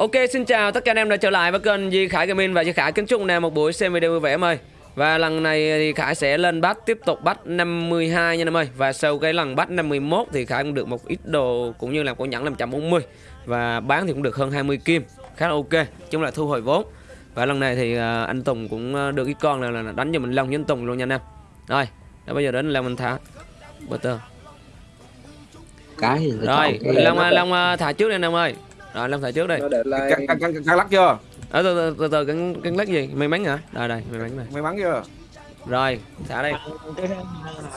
Ok xin chào tất cả anh em đã trở lại với kênh Di Khải Gaming và Di Khải kính chúc anh em một buổi xem video vui vẻ em ơi. Và lần này thì Khải sẽ lên bắt tiếp tục bắt 52 nha em ơi. Và sau cái lần bắt 51 thì Khải cũng được một ít đồ cũng như là cổ nhẫn 540 và bán thì cũng được hơn 20 kim, khá là ok, chung là thu hồi vốn. Và lần này thì à, anh Tùng cũng à, được cái con này là đánh cho mình Long với anh Tùng luôn nha anh em. Rồi, đã bây giờ đến Long mình thả butter. cái gì Rồi, Long này. Long à, thả trước đi anh em ơi. Rồi Long thả trước đây. nó để lại căng căng căng căng lắc chưa Ở từ từ từ từ cân cân lắc gì? May mắn hả? Đây đây, may mắn này. may mắn chưa Rồi, thả đây.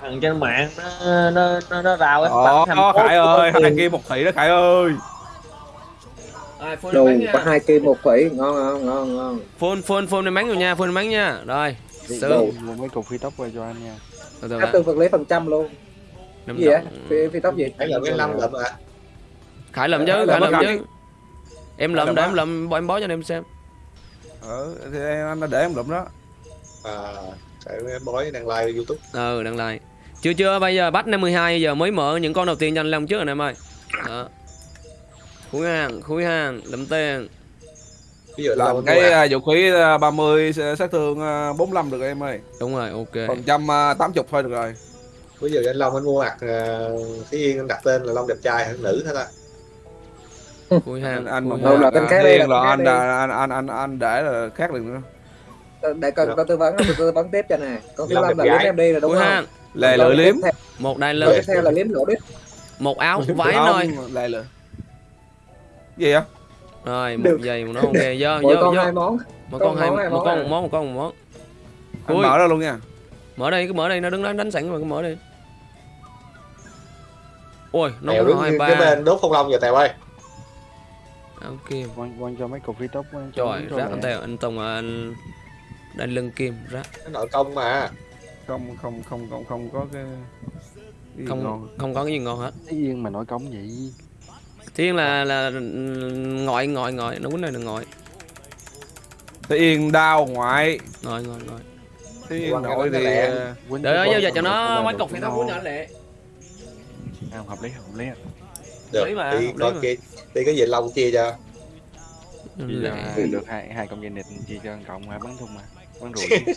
thằng trên mạng nó nó nó, nó rào cái Ồ, phố Khải ơi, hai kia một thị đó Khải ơi. Rồi, mắn có hai kim một phẩy ngon ngon ngon ngon Phun phun phun may mắn rồi nha, phun may mắn nha. Rồi. Một mấy cục phi tóc qua cho anh nha Từ từ tương vật lấy phần trăm luôn gì đồng. phi, tóc gì Cái lượm cái năm lượm à Khải lượm chứ, Khải Khải lượm chứ. Em lượm lượm để em lượm, bỏ em bó cho anh em xem. Ờ, thì anh đã để em lụm đó. à cái bói đang live youtube Ừ, đăng lại. Chưa chưa, bây giờ bắt 52 giờ mới mở những con đầu tiên cho anh Long trước anh em ơi. Đó. Khui hàng, khui hàng, lượm tiền. ví dụ Làm cái à, vũ khí à, 30 sát thương à, 45 được rồi em ơi. Đúng rồi, ok. Phần trăm à, 80 thôi được rồi. ví dụ anh long anh mua mặt uh, Thí Yên anh đặt tên là long đẹp trai hay nữ hết á Khui hàng. Anh anh Đâu là tên khác đây, Thiên là anh anh anh anh anh để là khác được nữa. để cần có tư vấn có tư vấn tiếp cho nè con thứ Làm năm là đẹp liếm em đi là đúng không Câu lưỡi liếm. Một đai lưng, tiếp theo là liếm lỗ đít một áo vải Không, thôi. Lè lưỡi. Gì á? Rồi, một giày một nó ok. Vô, vô, con vô. hai món một con con hai một món con à. một món một con một món Anh mở ra luôn nha. mở đây cứ mở đây nó đứng đó đánh sẵn mà cứ mở đi ôi nó có hai cái ba bên đốt phong long giờ tèo ơi ok. Quăng quăng cho mấy cục quăng cho trời đúng rác rồi. anh tèo anh tùng à, anh đánh lưng kim rác. Cái nội công mà. Không không không không không có cái không ngon. không có cái gì ngon hết. Cái yên mà nói cống vậy? Thiên là là ngọi ngọi ngọi. Nó quýnh này là ngọi. Thế Yên đao ngoại. ngọi ngọi ngọi. Thế Yên nội đó thì đợi cái giao giờ cho nó mấy cục thì nó ngon. quýnh nhỏ lẹ À, hợp lý hợp lý. Được Lý mà, đi hợp lý coi mà. Đi cái gì long chia cho Chia lẹ được hai hai công dân nịt chia cho cộng hai bắn thùng mà bắn rủi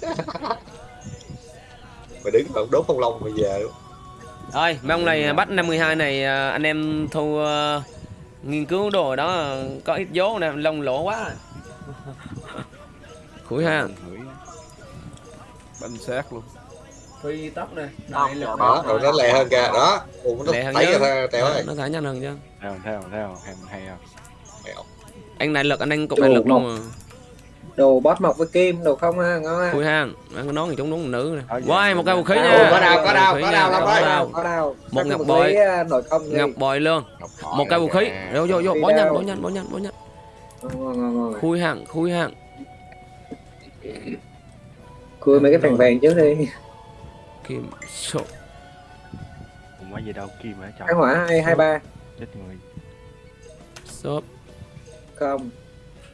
mà đứng còn đốt phong long bây giờ Rồi, mấy ông này bắt 52 này à, anh em thu à, nghiên cứu đồ đó có ít vốn nè, lông lỗ quá. Khủi ha. Bánh xác luôn. Phi tóc nè. đó. rồi nó lẹ hơn kìa. Đó. Ủa, nó Lẹ hơn thấy chứ. ơi? Nó thả nhanh hơn chứ. theo theo theo. Hay hay không Anh này lực anh anh cục Đồ này lực luôn mà. đồ bót mọc với kim đồ không ha ngon ha. Khui hang, anh có nói thằng chúng đúng nữ dạ, Wow, một cây vũ khí nha. có đao, có khí có Long có đâu Một Các ngọc bội. à, Ngọc bội luôn. Một cây vũ khí. Vô vô vô, bỏ nhanh, bỏ nhanh, bỏ nhanh, bỏ nhanh. Khui hang, khui hang. cưa mấy cái phèn vàng trước đi Kim sổ. cũng có gì đâu kim cái trong hỏa hai hai ba chết người Xốp. không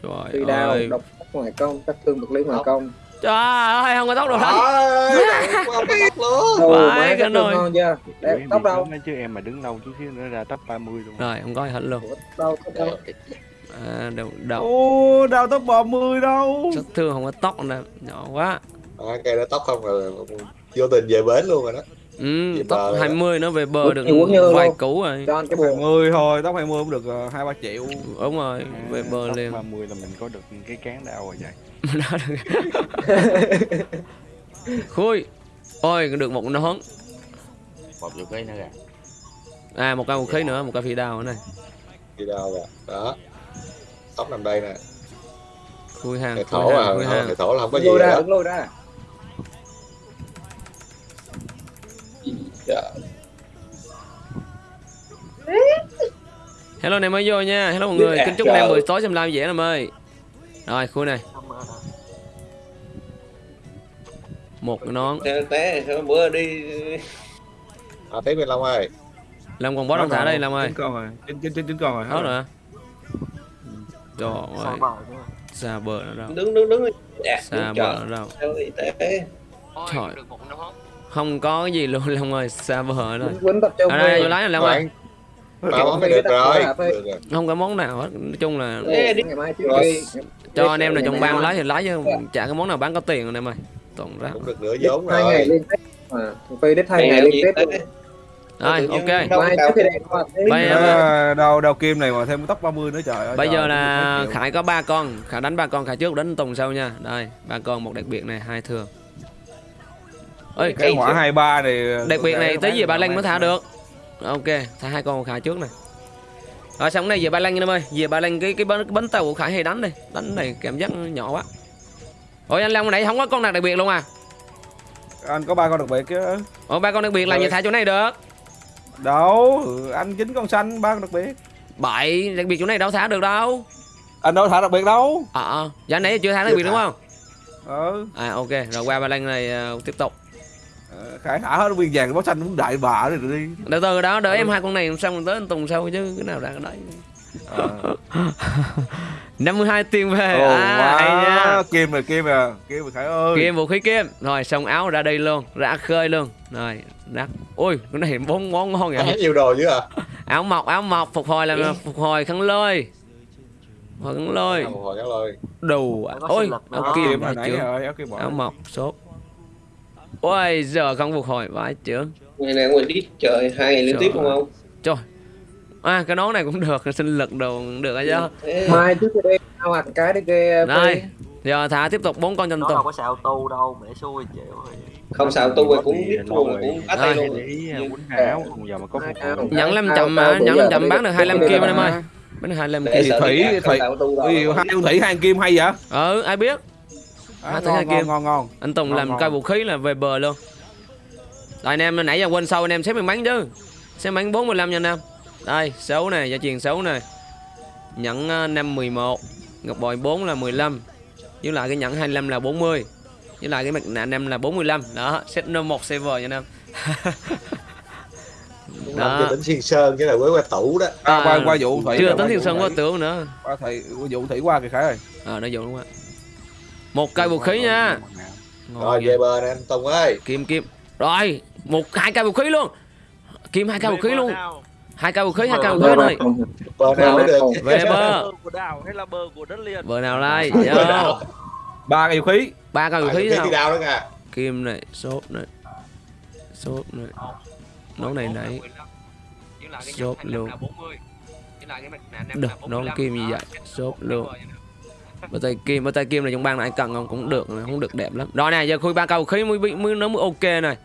Rồi đao ơi. độc ngoài công các thương vật lý ngoài công Trời ơi, không có tóc không đồ Vãi mấy cái cái nồi. ngon chưa đẹp tóc đâu chứ em mà đứng lâu chút xíu nữa ra tóc 30 luôn Rồi, không có hết luôn. Ủa, đâu tóc đâu À, đầu đầu. Ô, đao tóc 30 đâu. Sát thương không có tóc nè, nhỏ quá. à, cây đó tóc không rồi vô tình về bến luôn rồi đó Ừ, Về tóc bờ rồi. 20 nó về bờ được vài củ rồi. cho anh cái Tóc buồn 20 thôi, tóc 20 cũng được uh, 2 3 triệu. Đúng rồi, về bờ tóc liền. 30 là mình có được cái cán đau rồi vậy Đó được. Khui. Ôi, được một nón. một vũ khí nữa kìa À, một cây vũ khí nữa, một cây phi đao nữa này. đi đâu rồi đó tóc nằm đây nè Khui hàng, khui thổ à hàng, khui hàng. thầy thổ là không có gì lôi ra đó đứng lôi ra Dạ. Hello em mới vô nha. Hello mọi người. Dạ, Kính chúc anh em buổi tối xem live dễ em ơi. Rồi, khui này. Một cái nón. té té bữa đi à tiếp bên long ơi Làm còn bó đông thả đây làm ơi. Chín con rồi. Chín chín chín chín con rồi. Hết rồi. hả? Trời ơi. Xa bờ nó đâu. đứng đứng đứng dạ Xa bờ nó đâu. Trời. Không có cái gì luôn Long ơi, xa bờ rồi. quýnh tập trung Ở đây vô lái này Long ơi. là phải. được rồi. không có món nào hết nói chung là ngày cho anh em nào trong Ngày ban mai. lấy thì lấy chứ chả cái món nào bán có tiền anh em ơi. Toàn ra. Cũng được nửa vốn hai ngày rồi. phi hai Ngày ngày nào liên gì tiếp tới? luôn. rồi ok. Bây giờ- Ờ, đầu đầu kim này mà thêm tóc 30 nữa trời ơi bây giờ là khải có ba con khải đánh ba con khải trước đánh tùng sau nha. Đây ba con một đặc biệt này hai thường ơi cái hỏa 23 này đặc biệt này tới về ba lanh mới thả được. Ok thả hai con của khải trước này rồi xong này về ba anh em ơi. Về ba lanh cái cái bánh, cái bánh tàu của khải hay đánh đi đánh này cảm giác nhỏ quá. Ôi anh long nãy không có con nào đặc biệt luôn à? Anh có ba con đặc biệt chứ. Ôi ba con đặc biệt là như thả chỗ này được. Đâu anh chính con xanh ba con đặc biệt. Bậy đặc biệt chỗ này đâu thả được đâu. Anh đâu thả đặc biệt đâu. Ờ ờ dạ nãy chưa thả đặc biệt đúng không? Ừ. À ok rồi qua ba lanh này ờ, tiếp tục khải thả hết viên vàng báo xanh cũng đại bạ rồi đi. Từ từ đó đợi em hai con này xong rồi tới anh tùng sau chứ cái nào ra cái đấy. Ờ. 52 tiền về. Ồ, à, hay nha. Kim rồi kim rồi kim rồi khải ơi. Kim vũ khí kim. Rồi xong áo ra đây luôn ra khơi luôn. Rồi rắc ôi cái này bốn món ngon vậy nhiều đồ dữ à? Áo mọc áo mọc phục hồi là phục hồi khăn lôi. Phục hồi khăn lôi. Ồ, hồi cái lời đủ có ôi áo kim rồi áo mọc sốt ôi giờ không phục hồi vãi chưa ngày này ngoài đít trời hai ngày liên tiếp đúng không? trời. À cái nón này cũng được sinh lực đồ cũng được chứ. Mai trước đi ao hoặc cái đi kia đây giờ thả tiếp tục bốn con nó tùng đâu có xạo tu đâu để xui chịu rồi. Không sao tu rồi cũng biết thua mà cũng bắt tay Rồi. luôn. Không giờ mà có chậm ao mà chậm đi- bán được đi- 25 đi- kim anh em ơi. bán được 25 để kim. Thủy- không Thủy- Ui, hai thủy hai kim hay vậy? Ừ ai biết à, hai ngon, kim. ngon ngon ngon. Anh Tùng Ngon, làm ngon. cây vũ khí là về bờ luôn. Rồi anh em nãy giờ quên sau anh em xếp miếng bánh chứ. Xếp bánh 45 nha anh em. Đây xấu này gia truyền xấu này nhẫn ờ, năm 11 ngọc bội 4 là 15 với lại cái nhẫn 25 là 40 với lại cái mặt nạ năm là 45 đó set no một server nha anh em. Đó. tính xiên sơn chứ là với qua tủ đó. À, qua À, qua vụ thủy chưa rồi, tính qua thiên vụ sơn qua tưởng nữa. Qua thủy qua vụ thủy qua kìa khải ơi. Ờ nó dùng đúng không ạ một cây vũ khí nha. Rồi về bờ nè anh Tùng ơi. Kim kim. Rồi một hai cây vũ khí luôn. Kim hai cây vũ khí luôn. hai cây vũ khí hai cây vũ khí rồi. bờ nào mới được? Về bơ của đảo hay là bờ của đất liền? Bờ nào Bờ Vô. nào? ba cái vũ khí. Ba cây vũ khí kìa. Kim này sốt này. Sốt này. Nón này nãy. Sốt luôn. được nón kim như vậy. Sốt luôn bờ tay kim bờ tay kim này trong bang này anh cần không? Cũng được không được đẹp lắm. Rồi này giờ khui ba vũ khí mới bị mới nó mới ok này.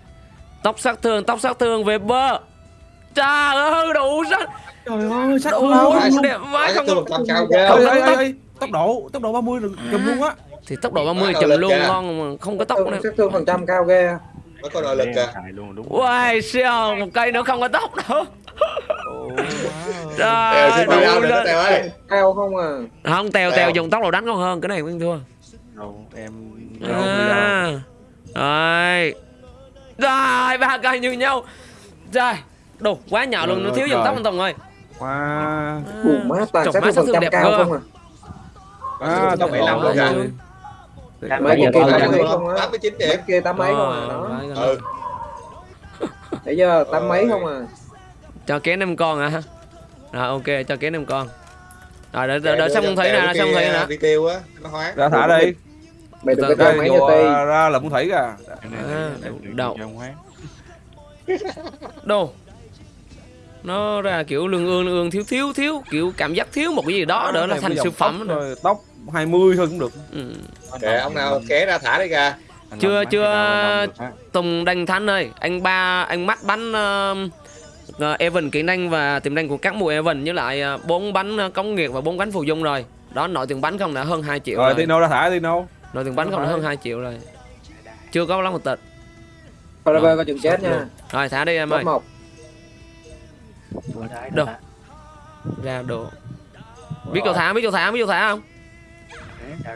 Tóc sát thương tóc sát thương về bơ. Trời ơi đủ sắc trời ơi sắc đủ đâu đẹp vãi không Không, tóc. tốc độ tốc độ 30 là chùm luôn á. Thì tốc độ 30 Quá chậm lực luôn ngon mà không có tốc Thương- nữa. sát thương phần trăm cao ghê. Nó có nội lực kìa. Xài luôn đúng Wow, siêu, một cây nữa không có tốc đâu Trời nữa lên. Ơi cao không à? Không, tèo Tèo. dùng tốc độ đánh ngon hơn, cái này cũng thua. Đâu em à. Rồi. Rồi, ba cây như nhau. Rồi, đủ, quá nhỏ luôn, nó thiếu dùng tốc anh Tùng ơi wow Ủa má toàn sát thương đẹp cao không à? À Tốc độ 75 luôn mấy con kia tám không mươi chín mấy điểm kia tám mấy không à đó. Ừ. Để giờ tám mấy không à Cho kén năm con à Rồi, ok, cho kén năm con. Rồi, đợi, đợi, đợi xong Tèo nè, xong thấy kia nè. đi tiêu á nó hoáng ra thả đi. Mày đừng có cho mấy vô cho ti ra là muốn thủy kìa. Đậu. Đồ Nó ra kiểu lương ương lương ương thiếu thiếu thiếu Kiểu cảm giác thiếu một cái gì đó là Này thành siêu phẩm tóc, rồi, tóc 20 thôi cũng được. Ừ. kệ ông nào ké ra thả đi kìa. Chưa- chưa- Tùng Đành Thanh ơi Anh ba anh mắt bắn uh, Evan kỹ năng và tiềm năng của các mùa Evan Với lại uh, 4 bánh uh, cống nghiệt và 4 bánh phù dung rồi. Đó nội tiền bánh không đã hơn 2 triệu rồi rồi, Tino ra thả Tino. Nội tiền bánh không đã hơn 2 triệu rồi. Chưa có lắm một tịch. Forever có chừng chết nha. Rồi thả đi em ơi. Một. Đâu Ra đồ Biết chỗ thả biết chỗ thả biết chỗ thả không?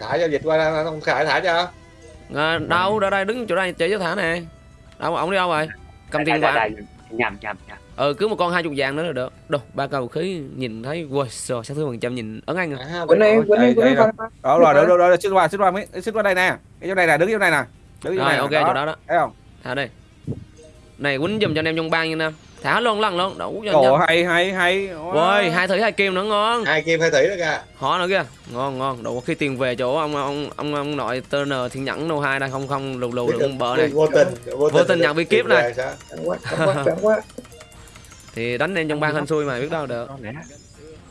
Thả giao dịch qua không khải thả cho. À, Đâu đâu đây đứng chỗ đây chỉ chỗ thả nè. Đâu ổng đi đâu rồi? Cầm tiền vàng nhầm nhầm nhầm. Ừ cứ một con hai chục vàng nữa là được. Đâu ba cầu khí nhìn thấy Wow sao sát thương phần trăm nhìn ấn anh à. Quýnh đi đây, quýnh đi đây Phan- đó rồi đó đó xích qua xích qua mấy xích qua đây nè. Cái chỗ này nè đứng chỗ này nè. Đứng chỗ Rồi này ok chỗ đó đó. Thấy không? Thả đây. Này quýnh giùm cho anh em trong bang nha. Nam thả luôn lần luôn đủ cho Ồ hay hay hay. Ôi hai thử hai kim nữa ngon. Hai kim hai thủy đó kìa. Họ nữa kìa. Ngon ngon. Đủ khi tiền về chỗ ông ông ông ông nội turner thiên nhẫn nô hai đây. Không không lù lù đừng bợ này vô tình Vô tình nhận bí kíp này. thì đánh lên trong ban hên xui mà biết đâu được.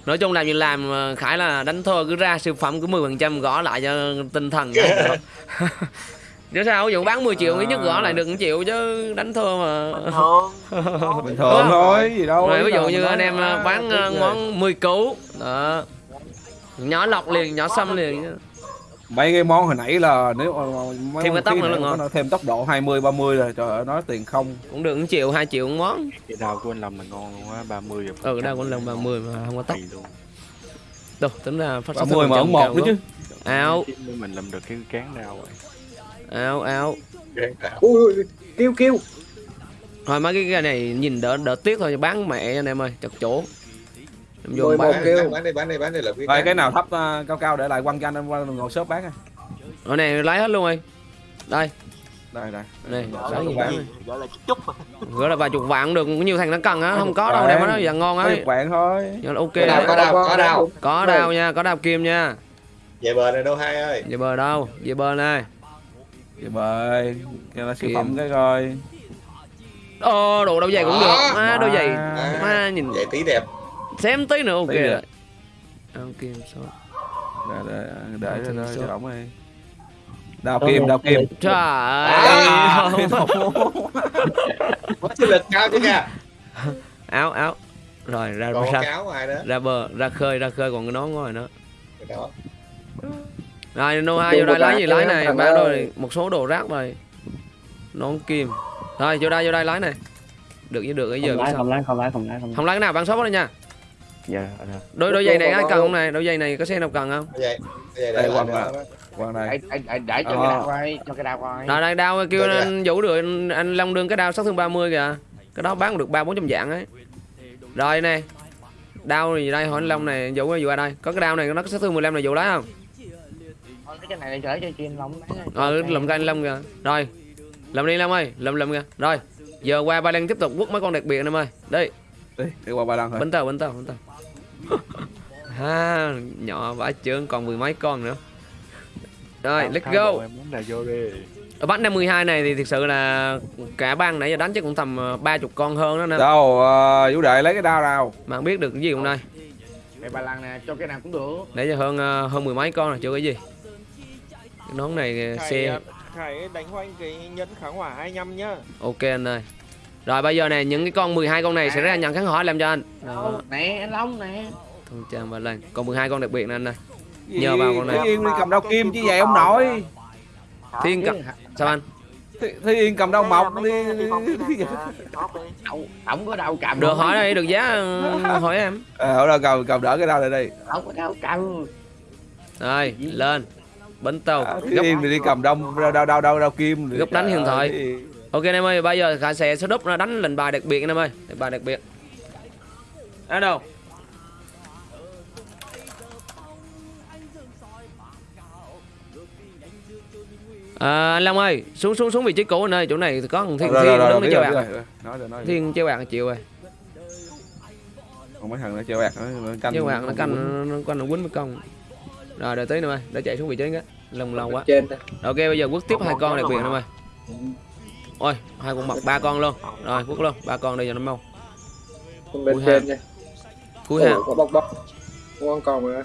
Nói chung làm gì làm khải là đánh thua cứ ra siêu phẩm cứ 10% phần trăm gõ lại cho tinh thần chứ sao ví dụ bán 10 triệu ít nhất gõ lại được 1 triệu chứ đánh thua mà. Bình thường. Bình thường thôi gì đâu rồi ví dụ như anh em à, ờ, bán ghê. món 10 cú đó. Nhỏ lọc liền nhỏ xăm liền mấy cái món hồi nãy là nếu mà mấy Thêm cái tốc nữa là ngon. nó thêm tốc độ 20 30 rồi trời ơi nói tiền không. Cũng được 1 triệu 2 triệu một món. Cái đau của anh Lâm là ngon luôn á 30 rồi. Ừ đâu cũng lần 30 mà không có luôn. Đâu tính ra phát 30 mà ông một nữa chứ. Áo nếu mình làm được cái cán đau rồi áo áo. Ui, ui, ui, kêu kêu. thôi mấy cái cái này nhìn đỡ đỡ tiếc thôi bán mẹ anh em ơi chật chỗ em vô bán. kêu. bán đi bán đi bán đi là rồi cái nào thấp ờ, cao cao để lại quăng cho anh em qua ngồi shop bán à ở này lấy hết luôn rồi. Đây. Đây đây. Này gọi là gọi vài chục vạn cũng được nhiều thằng nó cần á không có đâu đem nó giờ ngon ấy vạn thôi. Nhưng là ok. Có đấy. có đau, có đau. có đao nha có đao kim nha. Về bờ này đâu hai ơi. Về bờ đâu về bờ này vậy bơi cho nó siêu phẩm cái coi. Ô đồ đôi giày cũng được. Má đôi giày À, má nhìn vậy tí đẹp. Xem tí nữa ok Tí rồi. Kim số để để để Đào để kim để ổng đi. Đào kim đào kim. Trời À. ơi. Có chiến lực cao chứ kìa. Áo áo. Rồi ra ra ra bờ ra khơi ra khơi còn cái nón ngoài nữa. Cái đó rồi nô hai vô đây lấy gì lấy này? bán rồi một số đồ rác rồi. Nón kim. Rồi vô đây vô đây lấy này. Được với được cái giờ không lái sao? không lái không lái không lái không không lấy. cái nào bán shop đây nha. Dạ dạ. đôi đôi giày này ai cần không này? Đôi giày này có xe nào cần không? Vậy vậy Đây, để quăng vào. quan này. Để, để, để cho Ờ. cái đao coi cho cái đao coi rồi đây đao kêu anh vũ được anh, anh long đương cái đao sát thương 30 kìa. Cái đó bán được ba bốn trăm dạng ấy. Rồi nè. Đao gì đây hỏi anh long này vũ vũ ở đây. Có cái đao này nó có sát thương 15 này vũ lấy không Cái này để chở cho chuyên lòng ờ lầm cái anh long kìa. Rồi. Làm đi long ơi lầm lầm kìa. Rồi. Giờ qua ba lan tiếp tục quất mấy con đặc biệt anh em ơi. Đi đi đi qua ba lần thôi bánh tàu bánh tàu bánh tàu. Ha nhỏ vãi chướng còn mười mấy con nữa. Rồi Tao- let's go. bộ em muốn là vô đi. Ở bắt 52 này thì thực sự là cả bang nãy giờ đánh chắc cũng tầm ờ, ba chục con hơn đó nè. Đâu ờ, vũ đệ lấy cái đao nào? Mà không biết được cái gì hôm nay. Để ba lần nè cho cái nào cũng được. Nãy giờ hơn ờ, hơn mười mấy con rồi chưa cái gì cái nón này ờ, xe. Khải đánh hoanh cái nhẫn kháng hỏa 25 nhá. Ok anh ơi. Rồi bây giờ này những cái con 12 con này sẽ ra nhận kháng hỏi làm cho anh. Đó nè anh long nè. Thông trang ba lần còn 12 con đặc biệt nè anh ơi. Nhờ vào con này. Thi Yên đi cầm đao kim chứ vậy ông nội thiên cầm sao anh? Thi, Thi Yên cầm đao mọc đi. ổng có đau cầm được hỏi đây được giá ờ, hỏi em. Ờ đâu cầm cầm đỡ cái đao này đi. Ổng có đau cầm. Rồi lên bánh tàu à, góc thì đi cầm đao đao đao, đao, đao kim Góc đánh hiện thời. ơi, ok anh em ơi bây giờ khả sẽ setup nó đánh lệnh bài đặc biệt anh em ơi lệnh bài đặc biệt ở đâu À, anh Long ơi, xuống xuống xuống vị trí cũ anh ơi, chỗ này có thằng Thiên rồi, Thiên rồi, đứng chơi bạc. Thiên chơi bạc chịu rồi. còn mấy thằng nó chơi bạc nó canh Chơi bạc nó canh nó canh nó quýnh với công. Rồi đợi tí nữa ơi, để chạy xuống vị trí cái. Lông lâu quá. trên. Ok bây giờ quất tiếp hai con biệt anh em ơi. Ôi, hai con mập ba con luôn. Rồi, quất luôn, ba con đây giờ nó mau. Trên nha Cuối hàng. Có bóc bóc con còn mà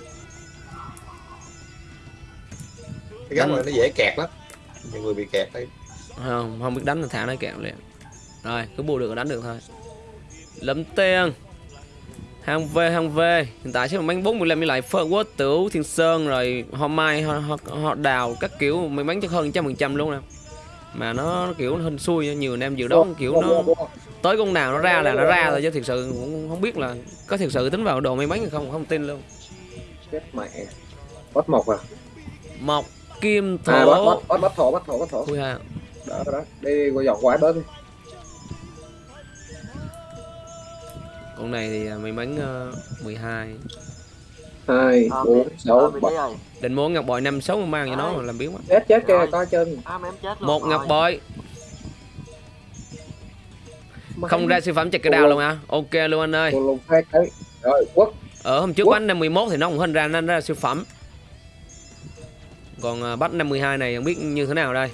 cái góc này nó dễ kẹt lắm nhiều người bị kẹt đấy không không biết đánh thì thả nó kẹo liền rồi cứ bù được là đánh được thôi lấm tiền hàng v hàng v. Hiện tại sẽ bánh 45 với lại phơ quốc tửu thiên sơn rồi hoa mai họ, họ, họ đào các kiểu. Mấy bánh chắc hơn trăm phần trăm luôn nè. Mà nó kiểu hên xui nhiều anh em dự đoán kiểu nó tới con nào nó ra là nó ra rồi chứ thực sự cũng không biết là có thực sự tính vào đồ may bánh hay không không tin luôn. Chết mẹ bắt mộc à? Một kim à bắt thổ. bắt bắt bắt thổ bắt thổ bắt thổ. Ui ha. đó đó đi qua dọn quái bớt đi con này thì may mắn uh, 12 hai. Bốn sáu bảy. định muốn ngọc bội năm sáu mang cho nó mà làm biến quá. Chết chết kìa coi chân. À, mà em chết luôn. Một ngọc bội. Không ra siêu phẩm check cái đào luôn hả? Ok luôn anh ơi. Rồi quất Ở hôm trước bắt 51 thì nó cũng hình ra nên ra siêu phẩm. Còn à, bắt 52 này không biết như thế nào đây.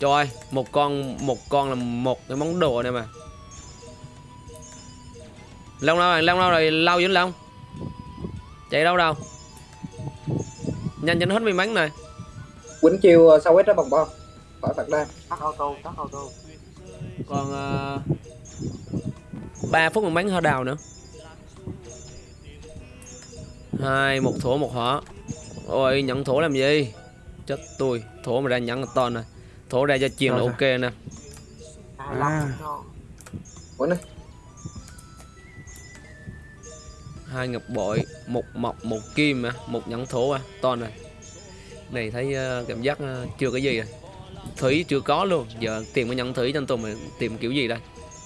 Trời ơi, một con một con là một cái món đồ này mà. Long đâu rồi, Long đâu rồi, lau Vĩnh Long. Chạy đâu đâu? Nhanh cho nó hết may mắn này. quýnh chiêu ờ, sau hết đó bằng bo khỏi phạt đa tắt auto tắt auto Còn uh, 3 phút may mắn hở đào nữa. Hai, một thổ một hỏa. Ôi, nhận thổ làm gì? Chết tôi, thổ mà ra nhận to nè. Thổ ra cho chiền là ok nè. hai lăm thôi hai ngọc bội một mộc một kim à một nhẫn thổ à. To này này thấy ờ, cảm giác ờ, chưa cái gì rồi thủy chưa có luôn. Giờ tìm cái nhẫn thủy cho anh tùng mà tìm kiểu gì đây?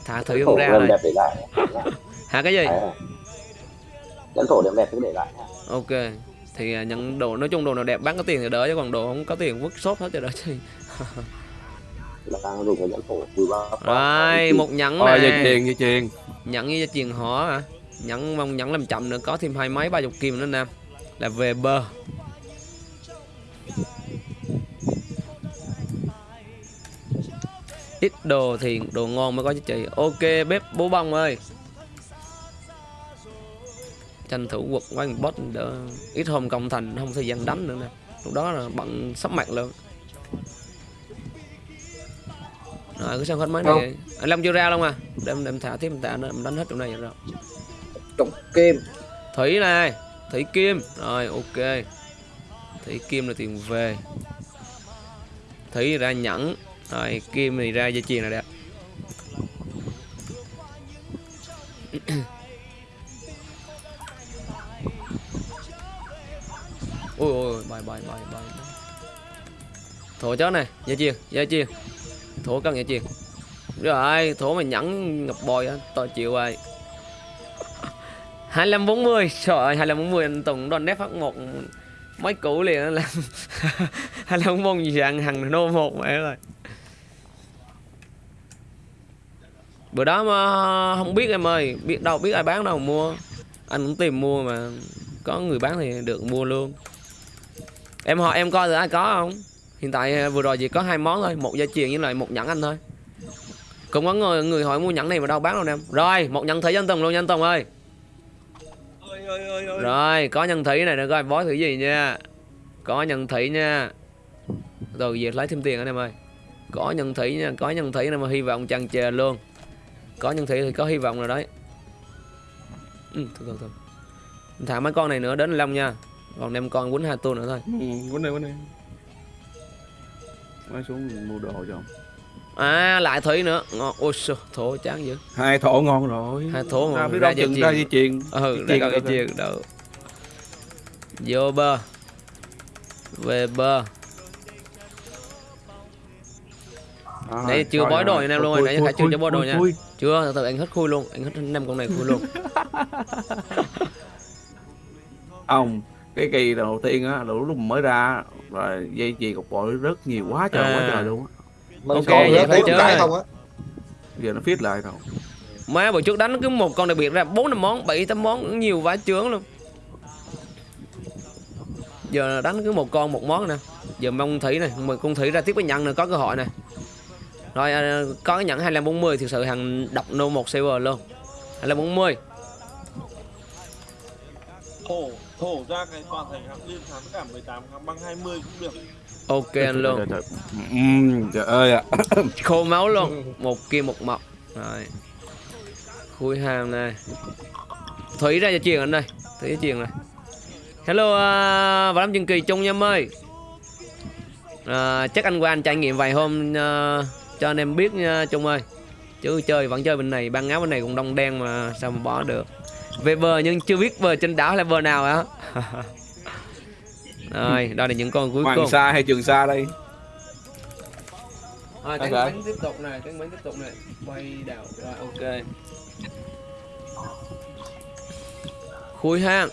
Thả thủy không ra lại hả cái gì? Nhẫn thổ đẹp đẹp cứ để lại ok. Thì ờ, nhận đồ nói chung đồ nào đẹp bán có tiền thì đỡ chứ còn đồ không có tiền vứt shop hết cho đỡ chứ đang dùng cái nhẫn thổ rồi một nhẫn Rồi dây chuyền dây chuyền nhẫn với chuyền họ hả nhẫn mong nhẫn làm chậm nữa có thêm hai mấy ba chục kim nữa nè. Là về bơ ít đồ thì đồ ngon mới có giá trị. Ok bếp bố bông ơi. Tranh thủ quật quanh boss đỡ. Ít hôm công thành không thời gian đánh nữa nè. Lúc đó là bận sắp mặt luôn. Rồi cứ xem hết mấy này. Anh long chưa ra luôn à? Đem đem thả tiếp tạ nó đánh hết trong này rồi trụng kim. Thủy này, thủy kim. Rồi, ok. Thủy kim là tiền về. Thủy ra nhẫn. Rồi, kim thì ra dây chuyền này đẹp ôi ôi bài bài bài bài. Thổ chó này, dây chuyền dây chuyền. Thổ cần dây chuyền. Rồi, thổ mà nhẫn ngập bòi á to chịu rồi. 2540 Trời ơi 2540 anh Tùng, đòn nép phát một. Mấy cũ liền là làm 25 40 gì ăn hàng nô một mẹ rồi Bữa đó mà không biết em ơi, biết đâu, biết ai bán đâu mua. Anh cũng tìm mua mà có người bán thì được, mua luôn. Em hỏi em coi thử ai có không. Hiện tại à, vừa rồi chỉ có hai món thôi, một dây chuyền với lại một nhẫn anh thôi. Cũng có người người hỏi mua nhẫn này mà đâu bán đâu em. Rồi, một nhẫn thử cho anh Tùng luôn nha anh Tùng ơi ơi ơi ơi ơi. Rồi có nhân thủy này nữa coi bói thử gì nha. Có nhân thủy nha. Rồi về lấy thêm tiền anh em ơi. Có nhân thủy nha có nhân thủy này mà hy vọng chăn chề luôn. Có nhân thủy thì có hy vọng rồi đấy. Ừ, thôi thôi thôi. Thả mấy con này nữa đến long nha. Còn đem con quýnh hai tuần nữa thôi. Ừ, quên đây quên đây. Mới xuống mua đồ cho ông. À lại thủy nữa. Ngon. Ôi sao thổ chán dữ. Hai thổ ngon rồi. Hai thổ ngon. Ra ra đâu dây chừng ra dây chuyền ừ Dây để chuyền đâu. Vô bơ về bơ rồi. Nãy chưa bói đồ anh em luôn nãy Khải chưa cho bói đồ nha. chưa từ từ anh hết khui luôn. Anh hết năm con này khui luôn. Ông cái kỳ đầu tiên á lúc lúc mới ra rồi dây chuyền cục bội rất nhiều quá trời quá À. trời luôn á. Mình Ok, vậy phải chơi. không á. Giờ nó fit lại rồi má bữa trước đánh cứ một con đặc biệt ra bốn năm món bảy tám món cũng nhiều vá chướng luôn. Giờ đánh cứ một con một món nè. Giờ mong thủy này mà con thủy ra tiếp cái nhận nữa có cơ hội này rồi à, có cái nhận 2540 thực sự hàng độc nô một server luôn. 2540 thổ thổ ra cái toàn thành hạng liên thắng cả 18 thắng băng 20 cũng được ok anh luôn Trời, ơi ạ. Khô máu luôn. Một kim một mọc. Rồi. Khui hàng này. Thủy ra cho truyền anh đây. Thủy cho truyền này. Hello uh, và đám chương kỳ chung nha em ơi. À, chắc anh qua anh trải nghiệm vài hôm uh, cho anh em biết nha chung ơi. Chứ chơi vẫn chơi bên này ban áo bên này cũng đông đen mà sao mà bỏ được. Về bờ nhưng chưa biết bờ trên đảo là bờ nào á rồi đây là những con cuối Hoàng cùng Sa hay Trường Sa đây Rồi, Ok. bánh tiếp tục này, cánh bánh tiếp tục này. Quay đảo rồi ok. Khui hang.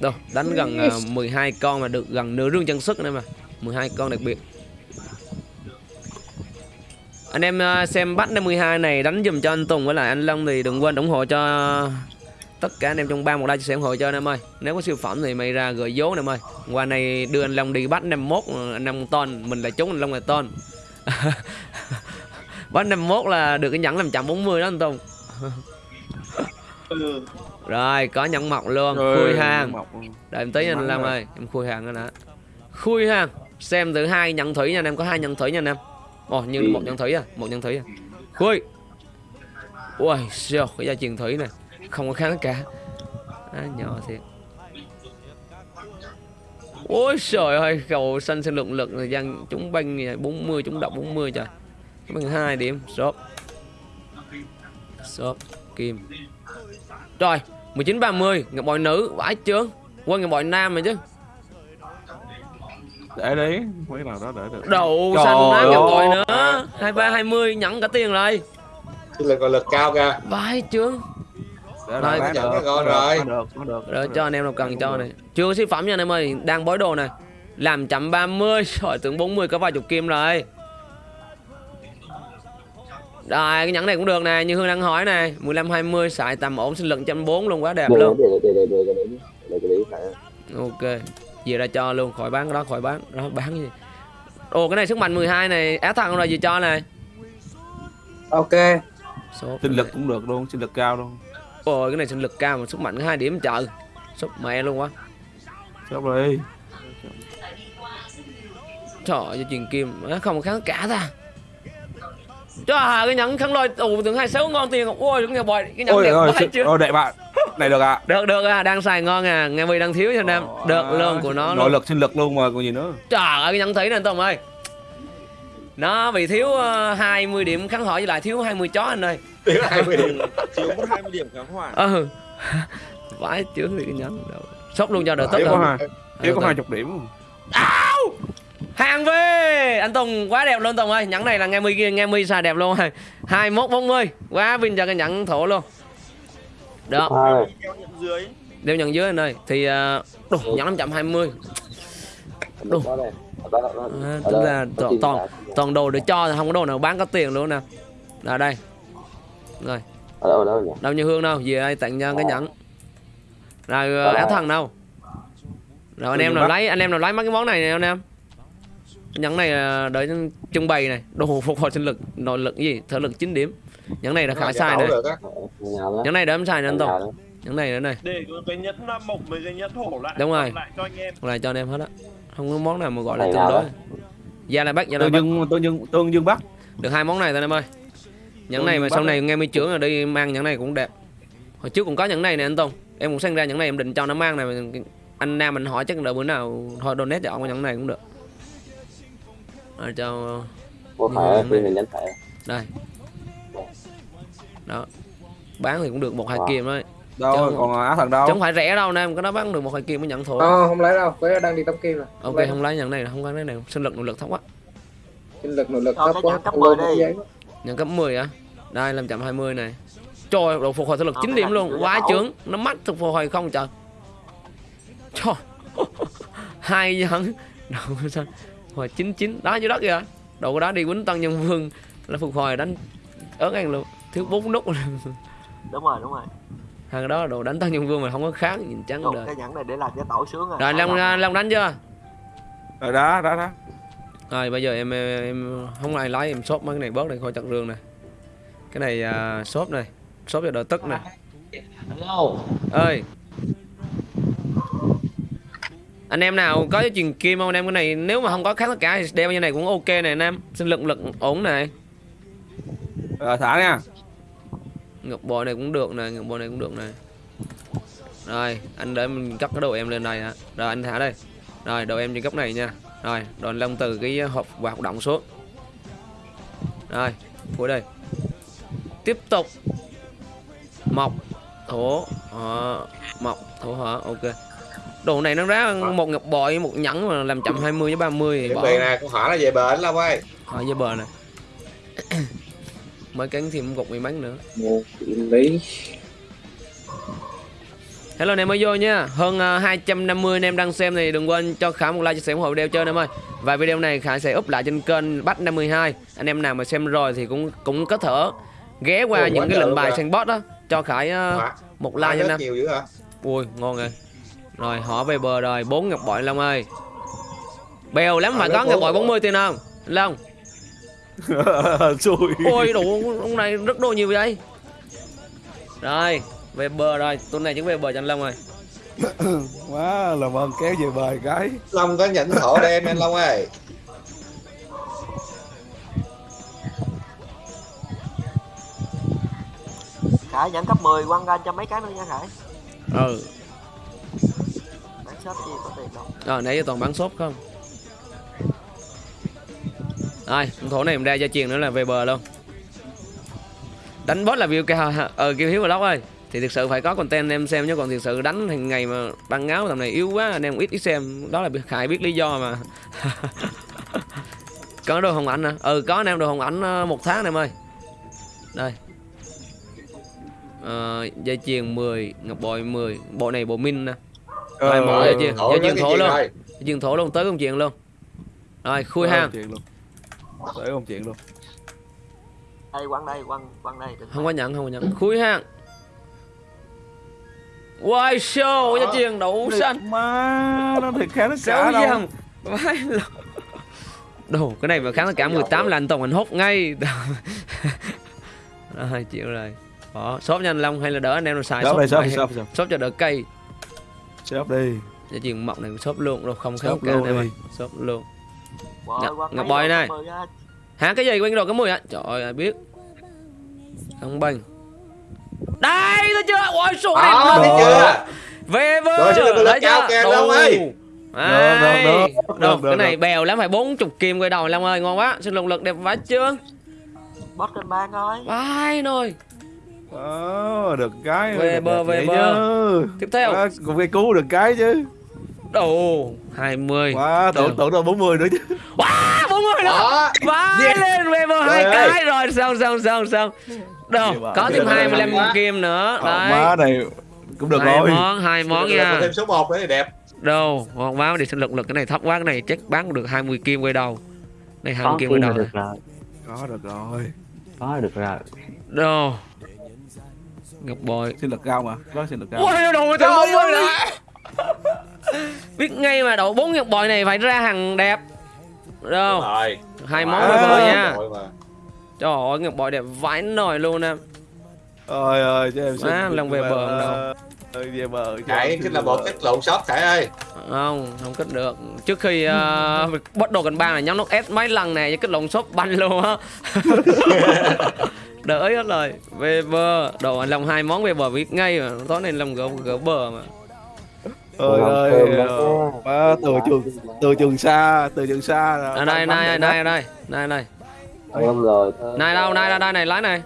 Đâu, đánh gần uh, 12 con mà được gần nửa rương chân sức nữa mà. 12 con đặc biệt. anh em ờ, xem bắt 52 này đánh dùm cho anh Tùng với lại anh Long thì đừng quên ủng hộ cho tất cả anh em trong ba một like chia sẻ ủng hộ cho anh em ơi. Nếu có siêu phẩm thì mày ra gửi vốn anh em ơi. Qua này đưa anh Long đi bắt 51 ờ, anh Long ton. Mình là trúng anh Long là ton. Bắt 51 là được cái nhẫn làm chậm 40 đó anh Tùng. Rồi có nhẫn mọc luôn. Rồi, khui hàng. đợi em tí anh Long ơi. Em khui hàng nè khui hàng. Xem từ hai nhận thủy nha anh em. Có hai nhận thủy nha anh em. Ồ như Ừ. một nhận thủy à. Một nhận thủy à. Khui. Ui siêu. Cái gia truyền thủy này không có kháng cả. À, nhỏ thiệt. Ôi trời ơi cầu xanh sinh lượng lực thời gian chúng banh này 40 chúng độc 40 trời. Bằng hai điểm shop. Shop kim. Rồi 19 30 ngọc bội nữ vãi chưa quên ngọc bội nam mà chứ. Để đi mấy nào đó để được. Đậu Trời xanh nám ngọc bội nữa. 23 20 nhẫn cả tiền rồi. Lực còn lực cao kìa. Vãi chưa để Rồi, bán được. được, rồi. có được có được rồi cho anh em nào cần cho này. Chưa có siêu phẩm nha anh em ơi. Đang bói đồ này. Làm chậm 30 rồi tưởng 40 có vài chục kim rồi. Rồi cái nhẫn này cũng được nè. Như Hương đang hỏi này 15 20 xài tầm ổn sinh lực 140 luôn quá đẹp luôn. ok. Về ra cho luôn. Khỏi bán cái đó khỏi bán. Đó bán gì? Ồ cái này sức mạnh 12 này. Á thằng rồi gì cho này ok. Số sinh lực cũng được luôn sinh lực cao luôn ôi cái này sinh lực cao mà sức mạnh hai điểm trời. Sốc mẹ luôn quá. Chốt đi. Trời ơi truyền kim. Không kháng cả ta. Cho hà cái nhẫn kháng lôi ồ tưởng hai sáu ngon tiền ôi cái nhà bòi. Cái nhẫn ôi đẹp ơi quá chứ. ôi đẹp bạn. Này được ạ. Được được à đang xài ngon à. Nghe mi đang thiếu cho anh em được luôn của nó nội luôn. lực sinh lực luôn mà còn gì nữa. Trời ơi cái nhẫn thấy nè anh Tùng ơi nó bị thiếu ờ, 20 điểm kháng hỏi với lại thiếu 20 chó anh ơi. Tiếng 20 điểm. thiếu mất 20 điểm kháng hỏa. Ừ. Vãi chướng thì cái đâu sốc luôn cho đỡ tất thiếu có rồi hai. Thiếu có hai chục điểm. Hàng về! Anh Tùng quá đẹp luôn Tùng ơi. Nhẫn này là nghe mi nghe mi xài đẹp luôn. rồi hai mốt bốn mươi. Quá vinh cho cái nhẫn thổ luôn. Dưới. Đeo nhận dưới anh ơi. Thì uh, đồ nhẫn 520 Đủ. À, đó, ra có toàn toàn, toàn đồ để cho thì không có đồ nào bán có tiền luôn nè. Là đây. Rồi. Đâu như hương đâu về đây tặng cho cái Ờ. nhẫn. Rồi Ờ. áo thần đâu? Rồi anh em nào lấy anh em nào lấy mấy cái món này nè anh em? Cái nhẫn này ờ, đợi trưng bày này. Đồ phục hồi sinh lực nội lực gì thể lực 9 điểm. Nhẫn này là khả sai này nhẫn này để em xài nè anh đó. Nhẫn này nữa này. Để có cái nhẫn mộc với cái nhẫn hổ lại Đúng rồi. lại cho anh em. Lại cho anh em hết á không có món nào mà gọi là tương đối. gia lai bắc gia lai tương bắc. Dương tương dương tương dương bắc. Được hai món này thôi anh em ơi. Nhẫn này mà sau này nghe mi trưởng rồi đi mang nhẫn này cũng đẹp. Hồi trước cũng có nhẫn này nè anh Tùng em cũng sinh ra nhẫn này em định cho nó mang này. Anh Nam mình hỏi chắc đợi bữa nào thôi donate cho ông cái nhẫn này cũng được. Rồi cho phải là đây. Đó. Bán thì cũng được một hai kim thôi đâu Chứ- còn á thần đâu? Chứ không phải rẻ đâu Nam cái đó bán được một hai kim mới nhận thổi Ờ, không lấy đâu cái đang đi tống kim rồi ok lấy. không lấy nhẫn này là không có cái này. Sinh lực nội lực thấp quá. Sinh lực nội lực thấp quá cấp Không 10 lên đi. nhận cấp 10 á đây 520 này. Trời độ phục hồi thể lực 9 cái điểm luôn. Quá chướng. nó mắt thực phục hồi không trời. Trời. Hai dẫn độ sao hồi 99 đó dưới đất kìa. Độ của đó đi quýnh tân nhân vương là phục hồi đánh ớn ăn luôn. Thiếu bốn nút. Đúng rồi đúng rồi hàng đó là đồ đánh tân nhân vương mà không có kháng nhìn trắng đời. cái nhẫn này để làm cho tổ sướng rồi long long đánh chưa? Rồi đó đó đó. Rồi bây giờ em em, em không ai lấy em shop mấy cái này bớt đây khỏi chặt rương này. Cái này à, shop này shop cho đỡ tức này. Hello. ơi. Anh em nào có cái truyền kim không anh em? Cái này nếu mà không có kháng tất cả thì đeo như này cũng ok này anh em. Sinh lực lực ổn này. Rồi thả nha ngọc bội này cũng được này ngọc bội này cũng được này. Rồi anh để mình cất cái đồ em lên này hả? Rồi anh thả đây. Rồi đồ em trên góc này nha. Rồi anh lông từ cái hộp hoạt động xuống. Rồi cuối đây. Tiếp tục. Mọc thổ hở. Mọc thổ hở ok. Đồ này nó ra một ngọc bội một nhẫn mà làm chậm 20 với 30 thì bỏ. nè, con hỏi là về bển Long ơi. hỏi với bờ này mới cắn thêm gục may mắn nữa. Một lý Hello anh em mới vô nha. Hơn uh, 250 anh em đang xem thì đừng quên cho Khải một like chia sẻ ủng hộ video chơi anh em ơi. Và video này Khải sẽ up lại trên kênh Bắt 52 Anh em nào mà xem rồi thì cũng cũng có thể ghé qua Ồ, những cái lệnh bài săn bot đó Cho Khải uh, Hỏa- một like cho anh em. Ui ngon rồi. Rồi họ về bờ rồi. Bốn ngọc bội Long ơi. Bèo lắm phải rất có ngọc bội ngọc 40 tiền không? Long xui. Ôi đủ ông này rất đồ nhiều vậy. Rồi về bờ rồi. Tuần này chúng về bờ cho anh Long rồi. Quá làm ơn kéo về bờ cái. Long có nhẫn thổ đen anh Long ơi. Khải nhận cấp 10 quăng ra cho mấy cái nữa nha Khải. Ừ. Bán shop gì có tiền đâu. Rồi nãy giờ toàn bán shop không Rồi con thổ này mình ra gia truyền nữa là về bờ luôn. Đánh boss là view cao hả? Ờ kêu Hiếu Vlog ơi. Thì thực sự phải có content em xem chứ còn thực sự đánh hàng ngày mà băng áo tầm này yếu quá anh em ít ít xem. Đó là Khải biết lý do mà. Có đồ hồng ảnh hả? Ừ có anh em đồ hồng ảnh ờ, một tháng anh em ơi. Đây. Ờ, dây chuyền 10, ngọc bội 10 Bộ này bộ min nè. Ờ, thổ dây rất chuyền cái thổ luôn. Dây chuyền thổ luôn, tới công chuyện luôn. Rồi, khui hang tới công chuyện luôn. Đây quăng đây quăng quăng đây đừng không có nhận không có nhận. Khui hang. Wow show? Dây chuyền đậu xanh. má nó thiệt khá nó cả đâu. dòng Vãi lộn. Đồ cái này mà kháng cả 18 là anh Tùng anh hốt ngay. Rồi chịu rồi. Đó, shop anh Long hay là đỡ anh em nào xài shop shop đi shop shop shop cho đỡ cây. Shop đi. Dây chuyền mọc này shop luôn đâu không Shop kháng cả anh em luôn ơi shop luôn Ngọc- Ngọc đồ này. cấp 10 á. Hả cái gì? Quên đồ cái mùi á Trời ơi ai biết? Không bành Đây thấy chưa? Ôi số này Đó, thấy chưa? Về Rồi, vơ cao chưa? Long ơi. Đấy. Được, được, được, Được, được, cái này bèo lắm phải 40 kim quay đầu Long ơi ngon quá. Xin lục lực đẹp vãi chưa? Bot kênh ban thôi. Vãi nồi. Ờ, được cái Về bờ, về bờ. Tiếp theo. Quá, cũng cái cứu được cái chứ Đồ 20 quá tưởng Được. tưởng đâu 40 nữa chứ. Wow 40 nữa Đó. Vãi lên về bờ hai ơi. cái rồi. Xong xong xong xong. Đâu có thêm mà. 25 Quá. kim nữa. Ờ, Đấy. má này cũng được hai rồi. món hai món Được, nha. có thêm số 1 nữa thì đẹp. Đâu ngon quá đi sinh lực lực cái này thấp quá cái này chắc bán được 20 kim quay đầu. Này 20 kim quay đầu này. rồi. Có được rồi. Có được rồi. Đâu. Ngọc bội. Xin lực cao mà. Có xin lực cao. Ôi đồ từ 40 nữa biết ngay mà đậu bốn ngọc bội này phải ra hàng đẹp. Đâu rồi. Hai món rồi, nha. Rồi mà. trời ơi ngọc bội đẹp vãi nồi luôn nè. Ôi ơi chứ em xin Má, lần về bờ không đâu. ơi về bờ Khải chính là một cách lộn shop Khải ơi. Không không kích được. Trước khi uh, bắt đồ cành ba là nhắm nút S mấy lần này với cái lồng shop banh luôn á. Đỡ hết rồi. Về bờ. Đồ anh lòng hai món về bờ biết ngay mà. Tối nay lòng gỡ gỡ bờ mà ơi Làm ơi. Má từ trường từ trường xa từ trường xa à, đây này này này này này em rồi. Này đâu này đây đây này lái này.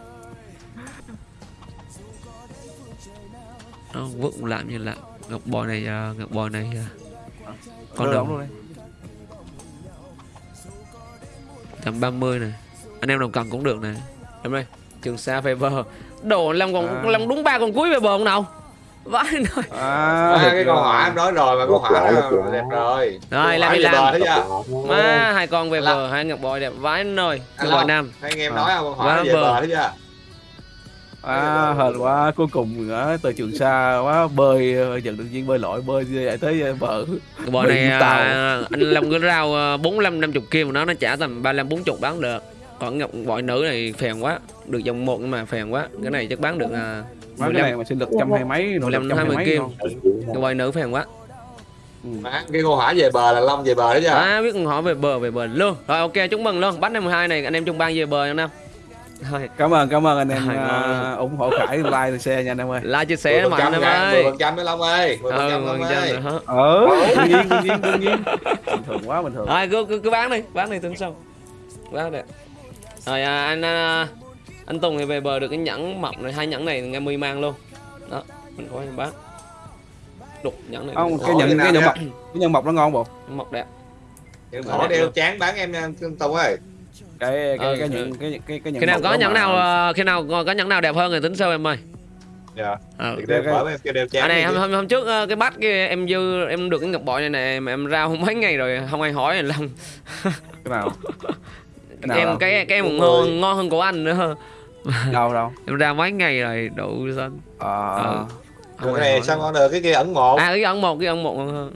Nó vứt làm như là ngọc bò này à, ngọc bò này à, con đồng luôn đây 130 này. Anh em đồng cần cũng được này. Em đây. Trường xa về bờ đồ lòng còn À. lòng đúng ba con cuối về bờ không nào vãi rồi. À, à, cái con hỏa em nói rồi mà con hỏa đẹp rồi. Rồi, làm đi làm. má hai con về bờ hai ngọc bội đẹp vãi nồi Anh ngọc bội nam. hai anh em À. nói không? Con hỏa Quá về bờ. thấy chưa à hên quá cuối cùng nữa từ trường xa quá bơi ờ, nhận được viên bơi lội bơi vậy tới bờ. Cái bò này à, anh Long cái rau à, 45 50 kim của nó nó trả tầm 35 40 bán được. Còn ngọc bội nữ này phèn quá, được dòng một nhưng mà phèn quá. Cái này chắc bán được à, má cái 15 này mà sinh lực trăm hai mấy nội lực 15 trăm hai 20 mấy kim. ngọc bội nữ phèn quá. Má, cái con hỏa về bờ là Long về bờ thấy chưa À biết con họ về bờ về bờ luôn. Rồi ok chúc mừng luôn. Bắt 52 này anh em trong bang về bờ anh em. Rồi, cảm ơn cảm ơn anh em à, ngon. ủng hộ khải like share nha anh em ơi like chia sẻ mạnh phần em trăm ơi. mười phần trăm với Long ơi mười phần Ừ, trăm Long ơi ờ đương nhiên đương nhiên đương nhiên bình thường quá bình thường Rồi cứ, cứ, cứ bán đi, bán đi tính sau. Bán đẹp. Rồi à, anh à, anh Tùng thì về bờ được cái nhẫn mọc này, hai nhẫn này nghe mươi mang luôn. Đó, mình có em bán. Đục nhẫn này. không cái Ủa, nhận cái cái nha? mọc cái nhân mọc nó ngon bộ mọc đẹp. nhưng mà đeo chán bán em nha Tùng ơi cái cái Ừ, cái ừ. nhận cái cái cái nhận Khi nào có nhẫn nào à, khi nào có nhẫn nào đẹp hơn thì tính sau em ơi. dạ Ờ. thì đeo bởi em kêu đeo chán À này hôm, hôm, hôm trước ờ, cái bắt kia em dư em được cái ngọc bội này nè mà em ra không mấy ngày rồi không ai hỏi làm cái nào cái nào em cái cái em ngon ngon hơn của anh nữa đâu đâu? Em ra mấy ngày rồi đủ xanh. Ờ. Ờ. Rồi cái này sao ngon được cái kia ẩn một. À cái ấn một cái ấn một ngon hơn.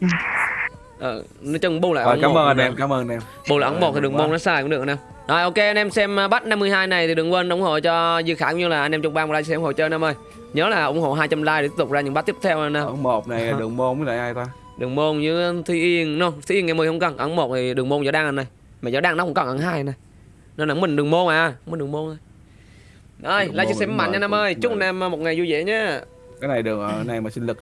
Ờ nói chung bu lại ấn cảm một ơn anh em cảm ơn anh em. Bu lại ấn một thì Ờ, đường quá. môn nó sai cũng được anh em rồi ok anh em xem uh, bắt 52 này thì đừng quên ủng hộ cho Dư Khải cũng như là anh em trong ban của like xem ủng hộ chơi anh em ơi. Nhớ là ủng hộ 200 like để tiếp tục ra những bắt tiếp theo anh em. Ẩn một này đường môn với lại ai ta? Đường môn với Thi Yên no Thi Yên ngày 10 không cần. Ấn một thì đường môn võ đăng anh này mà võ đăng nó cũng cần ấn hai này nên là mình đường môn à mình đường môn thôi. Rồi like chia sẻ mạnh em cũng- ơi. chúc em một ngày vui vẻ nhé cái này đường ờ, này mà sinh lực